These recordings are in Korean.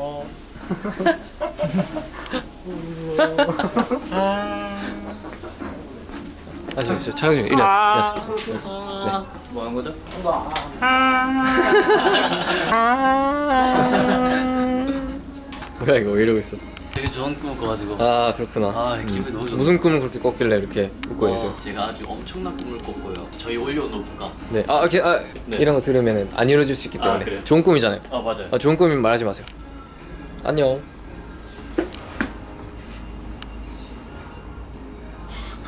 어. 아, 저, 저 중에 일어났어. 일어났어. 뭐 하는 거죠? 뭐야 이거 왜 이러고 있어? 되게 좋은 꿈을 꿔가지고 아 그렇구나. 아 기분이 너무 좋다 무슨 꿈을 그렇게 꿨길래 이렇게 웃고 계세요? 어, 제가 아주 엄청난 꿈을 꿨고요 저희 올리오 노부가 네. 아, 이렇게 아, 네. 이런 거 들으면 안 이루어질 수 있기 아, 때문에 그래요? 좋은 꿈이잖아요. 아 맞아요 아, 좋은 꿈이면 말하지 마세요. 안녕.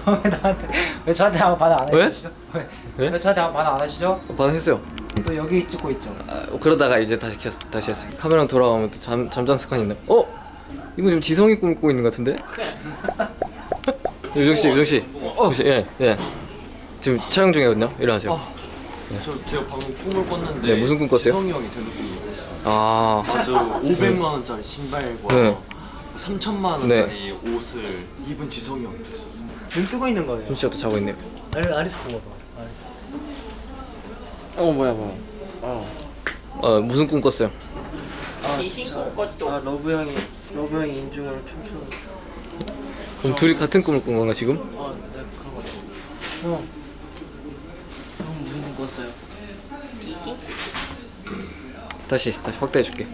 왜 나한테 왜 저한테 아무 반응 안 왜? 해주시죠? 왜? 왜? 왜 저한테 아무 반응 안 하시죠? 어, 반응했어요. 또 여기 찍고 있죠. 아, 어, 그러다가 이제 다시 켰, 다시 했어요. 카메라 돌아오면 또 잠, 잠잔 습관이 있네. 어? 이거 지금 지성이 꿈을 꾸고 있는 것 같은데? 유정 씨, 유정 씨, 유정 씨, 예, 예. 지금 촬영 중이거든요. 일어나세요. 저 제가 방금 꿈을 꿨는데 네, 무슨 꿈 꿨어요? 지성이 형이 되는 꿨어요. 아, 아주 500만 원짜리 신발과 네. 3천만 원짜리 옷을 입은 지성이 형이 됐었어요. 눈 뜨고 있는 거예요. 좀 씨가 또 자고 있네요. 아리, 아리스 보고 봐. 아리스. 어 뭐야 뭐야. 어. 어, 무슨 꿈 꿨어요? 아 러브 형이 러브 형이 인중을 춤추는 중. 그럼 둘이 같은 꿈을 꾼 건가 지금? 아, 네 그런 것 같아요. 형. 형 무슨 꿈 꿨어요? 다시, 다시 확대해 줄게.